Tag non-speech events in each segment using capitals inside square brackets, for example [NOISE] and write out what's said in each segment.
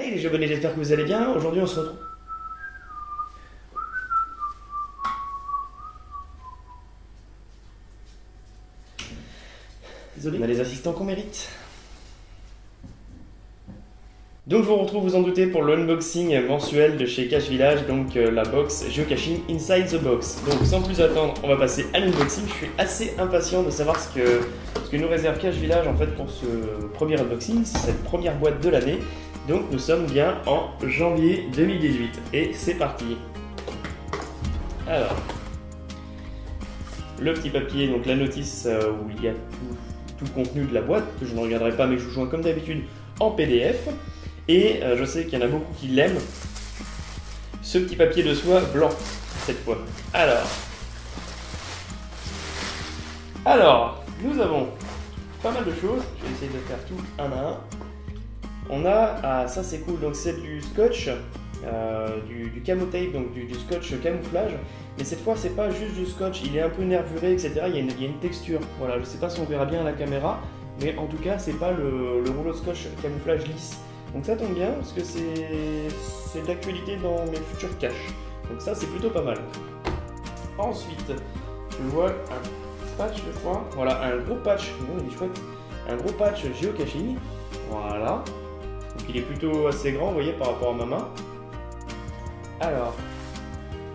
Hey les abonnés, j'espère que vous allez bien. Aujourd'hui on se retrouve. Désolé, on a les assistants qu'on mérite. Donc je vous retrouve, vous en doutez, pour l'unboxing mensuel de chez Cache Village, donc euh, la box Geocaching Inside the Box. Donc sans plus attendre, on va passer à l'unboxing. Je suis assez impatient de savoir ce que, nous réserve Cache Village en fait pour ce premier unboxing, cette première boîte de l'année. Donc nous sommes bien en janvier 2018 et c'est parti. Alors, le petit papier, donc la notice euh, où il y a tout, tout le contenu de la boîte, que je ne regarderai pas mais je vous joins comme d'habitude en PDF. Et euh, je sais qu'il y en a beaucoup qui l'aiment. Ce petit papier de soie blanc, cette fois. Alors. Alors, nous avons pas mal de choses. Je vais essayer de faire tout un à un. On a, ah ça c'est cool, donc c'est du scotch, euh, du, camo tape, donc du, scotch camouflage. Mais cette fois, c'est pas juste du scotch, il est un peu nervuré, etc. Il y, a une, texture. Voilà, je sais pas si on verra bien à la caméra, mais en tout cas, c'est pas le, le rouleau scotch camouflage lisse. Donc ça tombe bien parce que c'est d'actualité dans mes futurs caches. Donc ça c'est plutôt pas mal. Ensuite, je vois un patch je crois. Voilà, un gros patch. Oh, il est chouette. Un gros patch geocaching. Voilà. Donc il est plutôt assez grand, vous voyez, par rapport à ma main. Alors,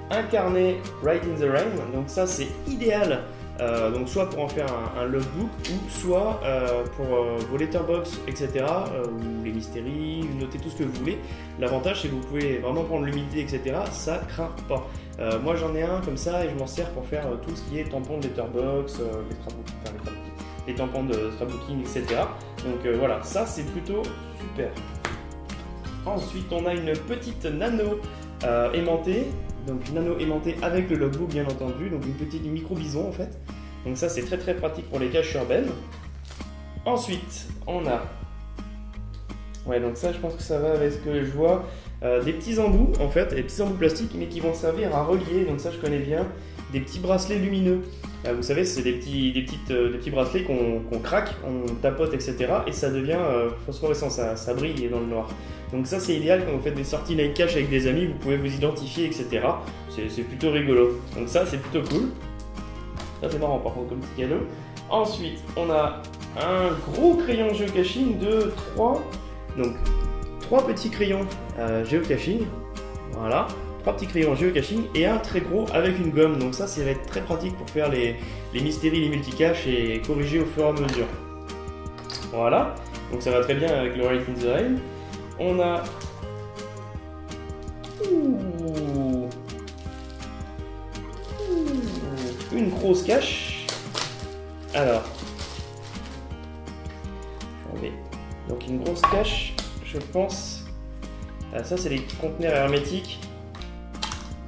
un carnet Right in the Rain. Donc ça c'est idéal euh, donc soit pour en faire un, un logbook ou soit euh, pour euh, vos letterbox, etc. Ou les mystéries, noter tout ce que vous voulez. L'avantage c'est que vous pouvez vraiment prendre l'humidité, etc. Ça craint pas. Moi j'en ai un comme ça et je m'en sers pour faire tout ce qui est tampon de letterbox, les, tampons de scrapbooking, etc. Donc voilà, ça c'est plutôt super. Ensuite on a une petite nano aimantée donc nano aimanté avec le logbook bien entendu, donc une petite micro bison en fait. Donc ça c'est très très pratique pour les caches urbaines. Ensuite, on a... Ouais donc ça je pense que ça va avec ce que je vois. Euh, des petits embouts en fait, des petits embouts plastiques mais qui vont servir à relier, donc ça je connais bien, des petits bracelets lumineux. Euh, vous savez, c'est des petits, des, petites, euh, des petits bracelets qu'on qu craque, on tapote, etc. Et ça devient euh, phosphorescent, ça, ça, brille dans le noir. Donc ça c'est idéal quand vous faites des sorties night cache avec des amis, vous pouvez vous identifier, etc. C'est plutôt rigolo. Donc ça c'est plutôt cool. Ça c'est marrant par contre comme petit cadeau. Ensuite, on a un gros crayon geocaching de 3, donc 3 petits crayons euh, geocaching. Voilà trois petits crayons geocaching et un très gros avec une gomme. Donc ça, ça va être très pratique pour faire les, les mystéries, les multicaches et corriger au fur et à mesure. Voilà, donc ça va très bien avec le Right in. On a... Une grosse cache. Alors... Donc une grosse cache, je pense... Ah, ça, c'est les conteneurs hermétiques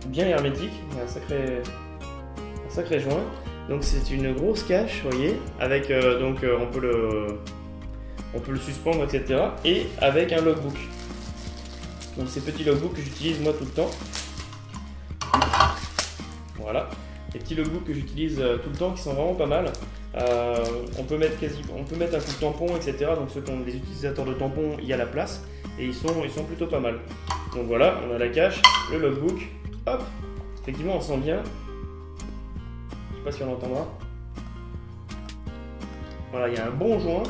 bien hermétique, il y a un sacré, un sacré joint. Donc c'est une grosse cache, vous voyez, avec euh, donc euh, on peut le on peut le suspendre, etc. Et avec un logbook. Donc ces petits logbooks que j'utilise moi tout le temps. Voilà, les petits logbooks que j'utilise euh, tout le temps qui sont vraiment pas mal. On peut mettre quasi, on peut mettre un coup de tampon, etc. Donc ceux qui ont des utilisateurs de tampons, il y a la place et ils sont, ils sont plutôt pas mal. Donc voilà, on a la cache, le logbook, Hop Effectivement, on sent bien. Je sais pas si on l'entendra. Voilà, il y a un bon joint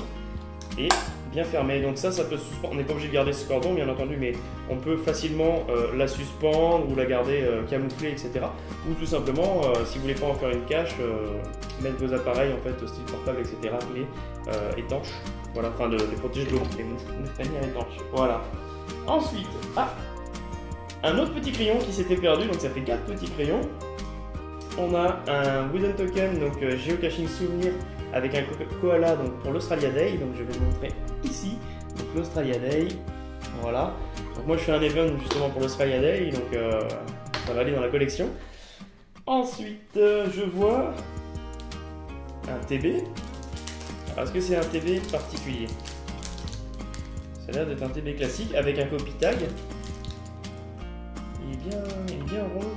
et bien fermé. Donc ça, ça peut suspendre. On n'est pas obligé de garder ce cordon, bien entendu, mais on peut facilement euh, la suspendre ou la garder euh, camouflée, etc. Ou tout simplement, euh, si vous voulez pas en faire une cache, euh, mettre vos appareils en fait, style portable, etc. Les étanches. Voilà, enfin de les protéger de l'eau, les [LAUGHS] manières étanches. Voilà. Ensuite, ah, un autre petit crayon qui s'était perdu, donc ça fait 4 petits crayons. On a un wooden token, donc euh, geocaching souvenir avec un koala donc pour l'Australia Day, donc je vais vous montrer ici, donc l'Australia Day, voilà. Donc moi je fais un event justement pour l'Australia Day, donc euh, ça va aller dans la collection. Ensuite, euh, je vois un TB. Est-ce que c'est un TB particulier? Ça a l'air d'être un TB classique avec un copy tag bien, il est bien rond.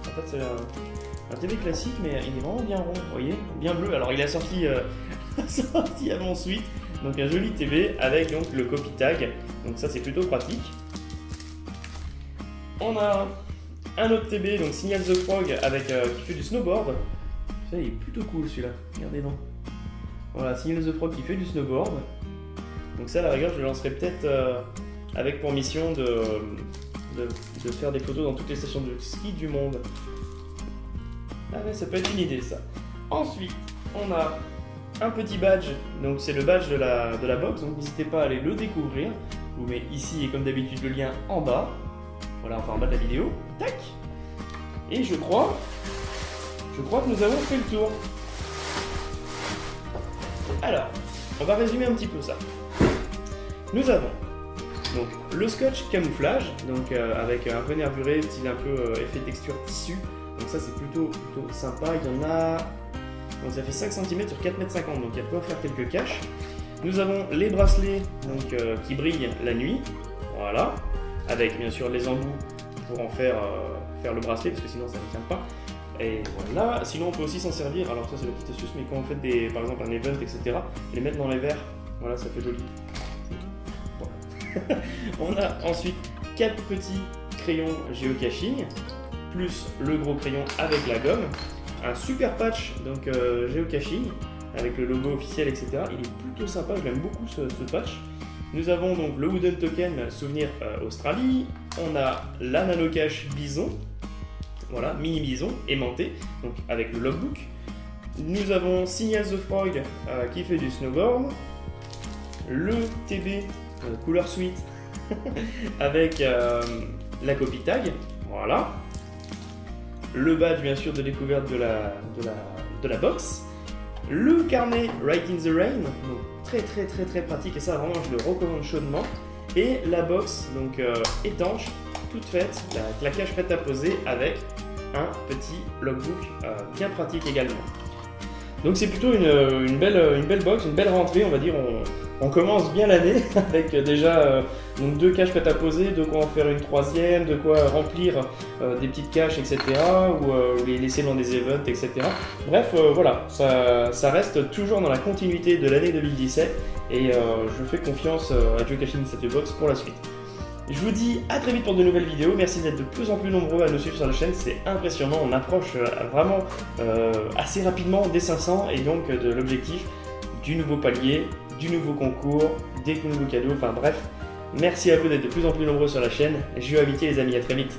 En fait, c'est un, un, TV classique, mais il est vraiment bien rond, vous voyez Bien bleu. Alors, il a sorti, euh, [LAUGHS] sorti avant suite. Donc un joli TV avec donc le copy tag. Donc ça c'est plutôt pratique. On a un autre TB, donc Signal the Frog avec, euh, qui fait du snowboard. Ça il est plutôt cool celui-là, regardez donc. Voilà, Signal the Frog qui fait du snowboard. Donc ça à la rigueur je le lancerai peut-être euh, avec pour mission de, de, faire des photos dans toutes les stations de ski du monde. Ah ouais, ça peut être une idée ça. Ensuite, on a un petit badge, donc c'est le badge de la, de la box, donc n'hésitez pas à aller le découvrir. Je vous mets ici et comme d'habitude le lien en bas. Voilà, enfin en bas de la vidéo. Tac Et je crois, je crois que nous avons fait le tour. Alors, on va résumer un petit peu ça. Nous avons donc le scotch camouflage, donc euh, avec un peu nervuré, style un peu euh, effet texture tissu. Donc ça c'est plutôt, plutôt sympa. Il y en a donc ça fait 5 cm sur 4 m 50, donc il y a de quoi faire quelques caches. Nous avons les bracelets donc, euh, qui brillent la nuit, voilà, avec bien sûr les embouts pour en faire, faire le bracelet, parce que sinon ça ne tient pas. Et voilà, sinon on peut aussi s'en servir, alors ça c'est la petite astuce, mais quand on fait des, par exemple un event, etc., les mettre dans les verres, voilà, ça fait joli. [LAUGHS] On a ensuite 4 petits crayons géocaching, plus le gros crayon avec la gomme, un super patch donc euh, géocaching avec le logo officiel etc. Il est plutôt sympa, j'aime beaucoup ce, patch. Nous avons donc le Wooden Token Souvenir euh, Australie. On a la Nano Cache Bison, voilà, mini bison aimanté, donc avec le logbook. Nous avons Signal the Frog euh, qui fait du snowboard. Le TB euh, couleur suite [LAUGHS] avec euh, la copie tag, voilà le badge bien sûr de découverte de la, de la, de la box, le carnet Right in the Rain, donc très très très très pratique et ça vraiment je le recommande chaudement, et la box donc euh, étanche, toute faite, la, la prête à poser avec un petit logbook bien pratique également. Donc c'est plutôt une, une, belle, une belle box, une belle rentrée, on va dire. On commence bien l'année [LAUGHS] avec déjà euh, deux caches prêtes à poser, de quoi en faire une troisième, de quoi remplir euh, des petites caches, etc. Ou, euh, les laisser dans des events, etc. Bref, euh, voilà, ça, reste toujours dans la continuité de l'année 2017 et euh, je fais confiance à Geocaching Statue Box pour la suite. Je vous dis à très vite pour de nouvelles vidéos. Merci d'être de plus en plus nombreux à nous suivre sur la chaîne. C'est impressionnant. On approche euh, vraiment euh, assez rapidement des 500 et donc de l'objectif du nouveau palier, du nouveau concours, des nouveaux cadeaux. Enfin bref, merci à vous d'être de plus en plus nombreux sur la chaîne. Jeux amitié les amis. À très vite.